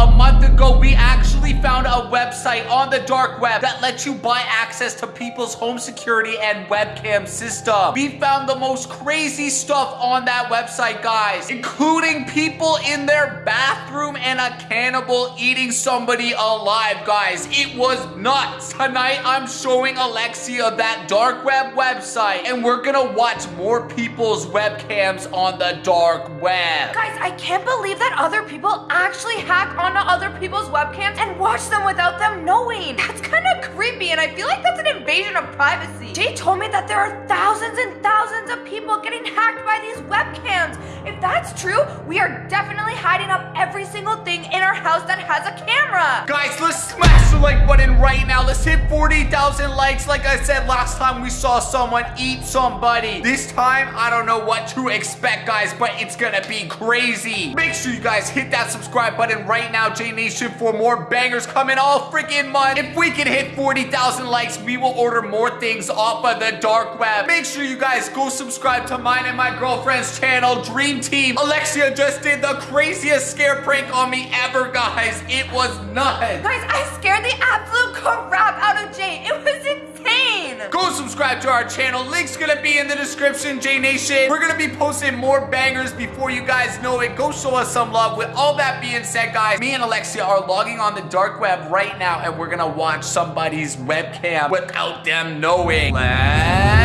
a month ago, we actually found a website on the dark web that lets you buy access to people's home security and webcam system. We found the most crazy stuff on that website, guys, including people in their bathroom and a cannibal eating somebody alive, guys. It was nuts. Tonight, I'm showing Alexia that dark web website, and we're gonna watch more people's webcams on the dark web. Guys, I can't believe that other people actually hack onto other people's webcams and watch them without them knowing. That's kind of creepy, and I feel like that's an invasion of privacy. Jay told me that there are thousands and thousands of people getting hacked by these webcams. If that's true, we are definitely hiding up every single thing in our house that has a camera. Guys, let's smash the like button right now. Let's hit 40,000 likes. Like I said last time, we saw someone eat somebody. This time, I don't know what to expect, guys, but it's gonna be crazy. Make sure you guys hit that subscribe button right now, J Nation, for more bangers coming all freaking month. If we can hit 40,000 likes, we will order more things off of the dark web. Make sure you guys go subscribe to mine and my girlfriend's channel, Dream Team. Alexia just did the craziest scare prank on me ever, guys. It was nuts. Guys, I scared the absolute crap out of Jay. It was Go subscribe to our channel. Link's gonna be in the description, J Nation. We're gonna be posting more bangers before you guys know it. Go show us some love. With all that being said, guys, me and Alexia are logging on the dark web right now, and we're gonna watch somebody's webcam without them knowing. Let's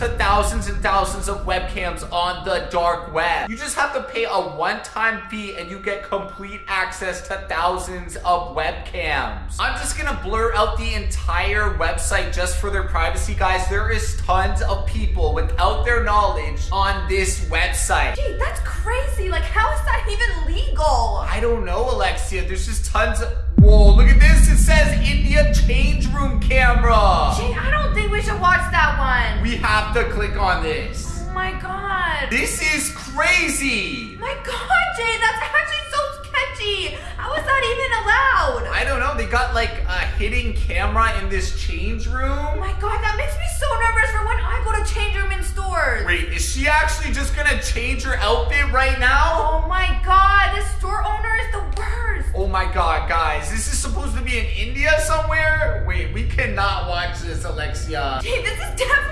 to thousands and thousands of webcams on the dark web. You just have to pay a one-time fee and you get complete access to thousands of webcams. I'm just gonna blur out the entire website just for their privacy, guys. There is tons of people without their knowledge on this website. Jay, that's crazy. Like, how is that even legal? I don't know, Alexia. There's just tons of... Whoa, look at this. It says India change room camera. Jay, I don't think we should watch that one. We have to click on this. Oh my god. This is crazy. My god, Jay, that's actually so sketchy. How is that even allowed? I don't know. They got like a hidden camera in this change room. Oh my god, that makes me so nervous for when I go to change room in stores. Wait, is she actually just gonna change her outfit right now? Oh my god, this store owner is the worst. Oh my god, guys. This is supposed to be in India somewhere? Wait, we cannot watch this, Alexia. Jay, this is definitely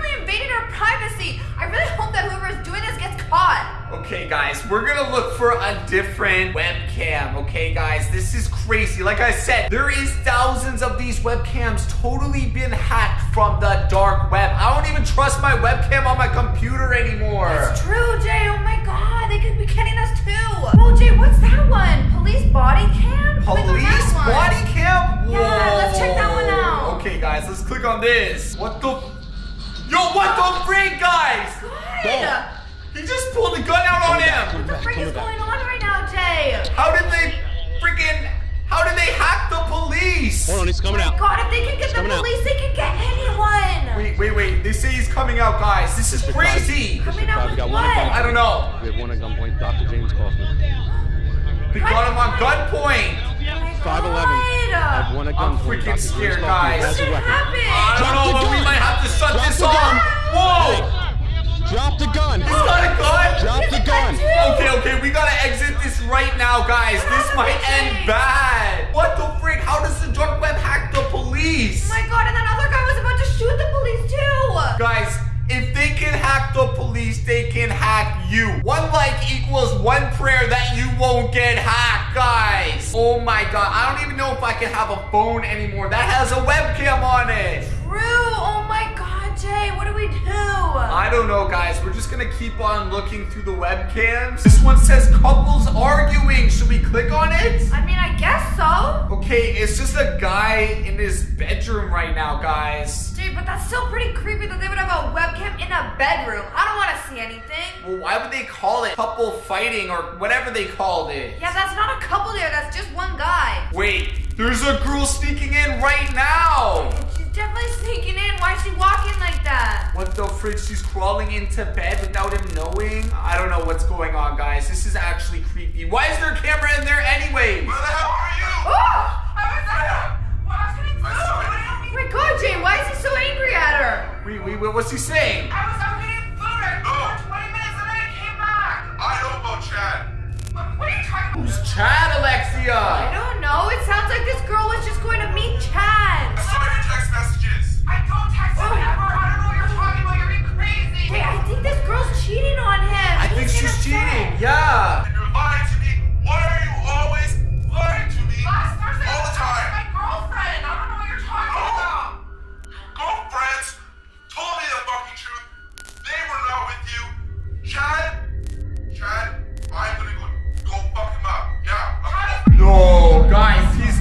privacy. I really hope that whoever is doing this gets caught. Okay, guys, we're gonna look for a different webcam, okay, guys? This is crazy. Like I said, there is thousands of these webcams totally been hacked from the dark web. I don't even trust my webcam on my computer anymore. It's true, Jay. Oh my god, they could be getting us too. Oh, Jay, what's that one? Police body cam? Police body cam? Yeah, let's check that one out. Okay, guys, let's click on this. What the? Yo, what the freak, guys? God. He just pulled a gun out on him. What the frick is going on right now, Jay? How did they freaking? How did they hack the police? Hold on, he's coming out. God, if they can get the coming out. police, they can get anyone. Wait, wait, wait. They say he's coming out, guys. This is crazy. Coming out with what? I don't know. We have one at gunpoint. Dr. James Kaufman. They got him on gunpoint. 5'11. I have one at I'm freaking scared, guys. has a What weapon. happened? I don't know, the but we might right now, guys. This might end bad. What the frick? How does the dark web hack the police? Oh my god, and that other guy was about to shoot the police too. Guys, if they can hack the police, they can hack you. One like equals one prayer that you won't get hacked, guys. Oh my god, I don't even know if I can have a phone anymore that has a webcam on it. True. Oh Jay, what do we do? I don't know, guys. We're just gonna keep on looking through the webcams. This one says couples arguing. Should we click on it? I mean, I guess so. Okay, it's just a guy in his bedroom right now, guys. Jay, but that's still pretty creepy that they would have a webcam in a bedroom. I don't want to see anything. Well, why would they call it couple fighting or whatever they called it? Yeah, that's not a couple there. That's just one guy. Wait, there's a girl sneaking in right now. Definitely sneaking in. Why is she walking like that? What the frick? She's crawling into bed without him knowing? I don't know what's going on, guys. This is actually creepy. Why is there a camera in there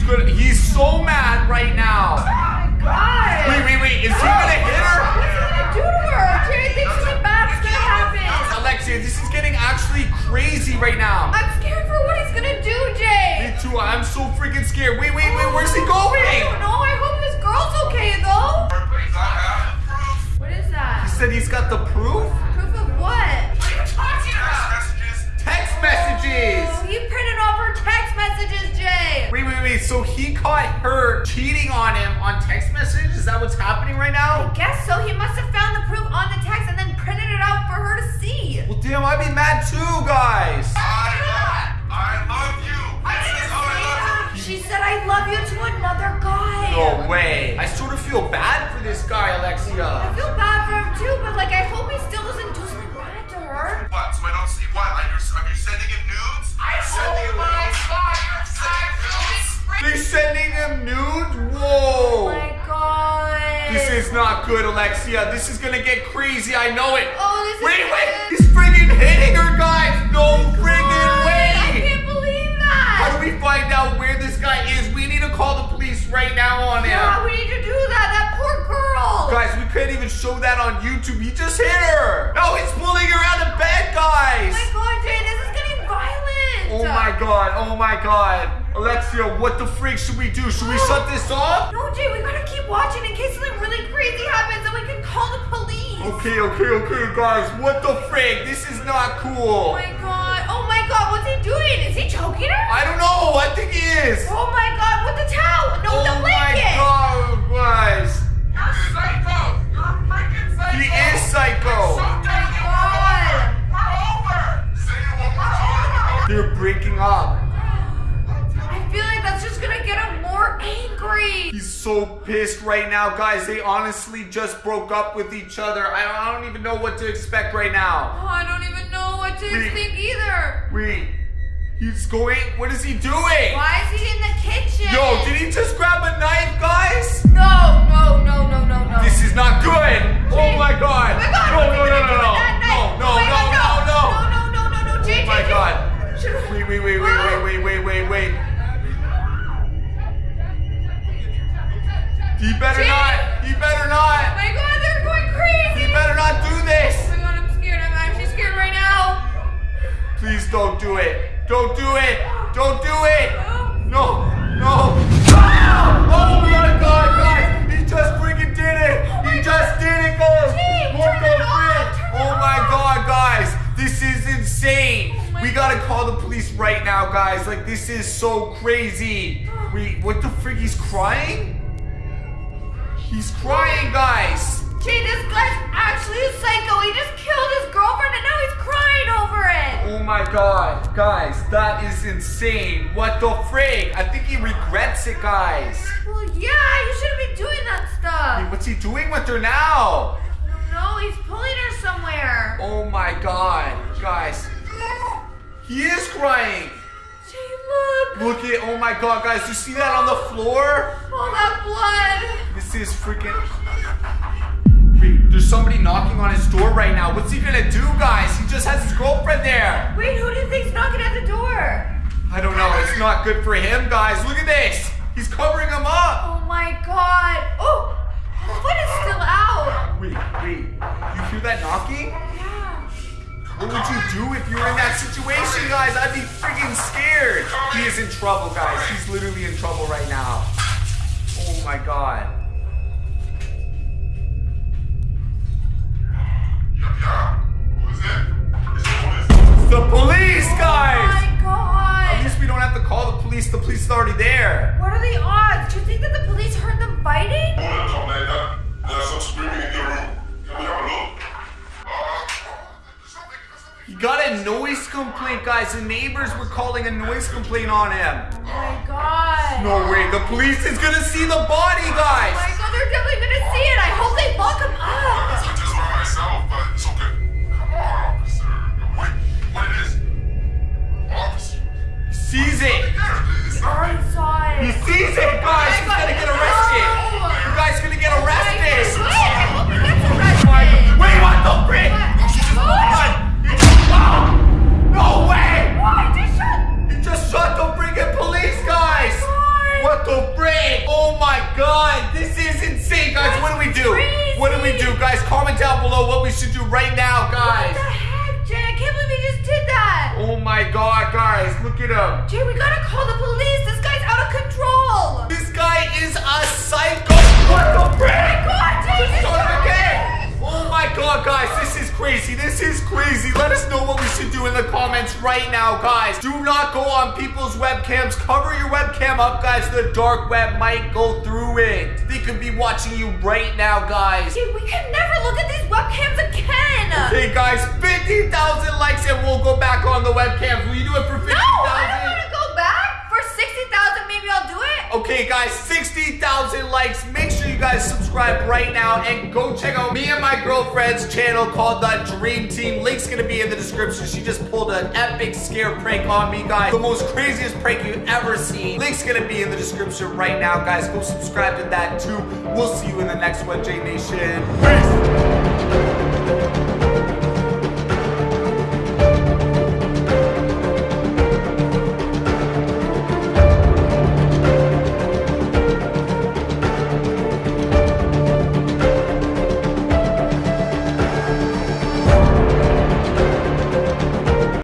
guys, he's. He's so mad right now. Oh my god. Wait, wait, wait. Is he gonna hit her? What's he gonna do to her? Jerry thinks something bad's gonna happen. Alexia, this is getting actually crazy right now. I'm scared for what he's gonna do, Jay. Me too. I'm so freaking scared. Wait, wait, wait. Where's he oh, going? I going? don't know. I hope this girl's okay though. Because I have proof. What is He said he's got the proof. Proof of what? What are you talking about? Text messages. Text messages. Oh, he printed off her text messages, Jay. Wait, wait, wait. So he caught her cheating on him on text message? Is that what's happening right now? I guess so. He must have found the proof on the text and then printed it out for her to see. Well, damn, I'd be mad too, guys. I love, I love you. This is how I love you. She said, I love you to another guy. No way. I sort of feel bad for this guy, Alexia. I feel bad for him too, but like, I hope he still doesn't do something bad to her. What? So I don't see what? Are you, are you sending him nudes? I'm sending him nudes. They're sending him nudes? Oh Whoa. my god. This is not good, Alexia. This is gonna get crazy. I know it. Oh, this is Wait, wait. He's friggin' hitting her, guys. No oh friggin' I way. I can't believe that. How do we find out where this guy is? We need to call the police right now on him. Yeah, we need to do that. That poor girl. Guys, we couldn't even show that on YouTube. He just hit her. No, he's pulling her out of bed, guys. Oh my god, Jay, this is getting violent. Oh my god, oh my god. Alexia, what the freak should we do? Should we shut this off? No, Jay, we gotta keep watching in case something really crazy happens and we can call the police. Okay, okay, okay, guys. What the frig? This is not cool. Oh my god. Oh my god, what's he doing? Is he choking her? I don't know. I think he is. Oh my god, with the towel. No, Oh with the my god, guys. You're psycho. You're freaking psycho. He is psycho. So done. You God. We're over. Say it one more time. They're breaking up. I feel like that's just gonna get him more angry. He's so pissed right now, guys. They honestly just broke up with each other. I don't, I don't even know what to expect right now. Oh, I don't even know what to Wait. think either. Wait, he's going. What is he doing? Why is he in the kitchen? Yo, did he just grab a knife, guys? No, no, no, no, no, no. This is not good. Oh my god. Oh my god, No, what's no, he no, gonna do no, with that no. knife? No, Oh my no, God, no, no, No, no, no, no, no, Jay, Oh my Jay, Jay. god. Should- Wait, wait, wait, wait, wait, wait, wait, wait, wait. He better Jay. not. He better Oh not. my god, they're going crazy. He better not do this. Oh my god, I'm scared. I'm actually scared right now. Please don't do it. Don't do it. Don't do it. No. No, no. Ah! Oh my god, guys. He just freaking did it. He just did it, guys. Jay, What turn it off, frick? turn it Oh my god, guys. This is insane. Oh we gotta call the police right now, guys. Like, this is so crazy. Wait, what the frick? He's crying? He's crying, guys. Jay, this guy's actually a psycho. He just killed his girlfriend and now he's crying over it. Oh my god, guys, that is insane. What the frig? I think he regrets it, guys. Well, yeah, you shouldn't be doing that Wait, stuff. what's he doing with her now? No, he's pulling her somewhere. Oh my god, guys. He is crying. Look. Look at, oh my god, guys, you see that on the floor? All that blood. This is freaking. Wait, there's somebody knocking on his door right now. What's he gonna do, guys? He just has his girlfriend there. Wait, who do you think's knocking at the door? I don't know, it's not good for him, guys. Look at this. He's covering him up. Oh my god. Oh, the foot is still out. Wait, wait. You hear that knocking? Yeah. What would you do if you were in that situation, guys? I'd be freaking scared. He is in trouble, guys. He's literally in trouble right now. Oh my god. Yeah, yeah. Who is it? Is it police? The police, guys! Oh my god. At least we don't have to call the police. The police is already there. What are the odds? Do you think that the police heard them fighting? Hold come like that. There's some screaming in the room. Can noise complaint, guys. The neighbors were calling a noise complaint on him. Oh my god. No way, the police is gonna see the body, guys. Oh my god, they're definitely gonna see it. I hope they What do we do, guys? Comment down below what we should do right now, guys. What the heck, Jay? I can't believe he just did that. Oh my god, guys, look at him. Jay, we gotta call the police. This guy's out of control. This guy is a psycho. What the oh frick? God, Jay, Just this shot again. Oh my god, guys, this is crazy. This is crazy. The comments right now, guys. Do not go on people's webcams. Cover your webcam up, guys. The dark web might go through it. They could be watching you right now, guys. Jay, we can never look at these webcams again. Hey guys, 50,000 likes and we'll go back on the webcams. Guys subscribe right now and go check out me and my girlfriend's channel called The Dream Team. Link's gonna be in the description. She just pulled an epic scare prank on me, guys. The most craziest prank you've ever seen. Link's gonna be in the description right now, guys. Go subscribe to that too. We'll see you in the next one, J Nation. Peace.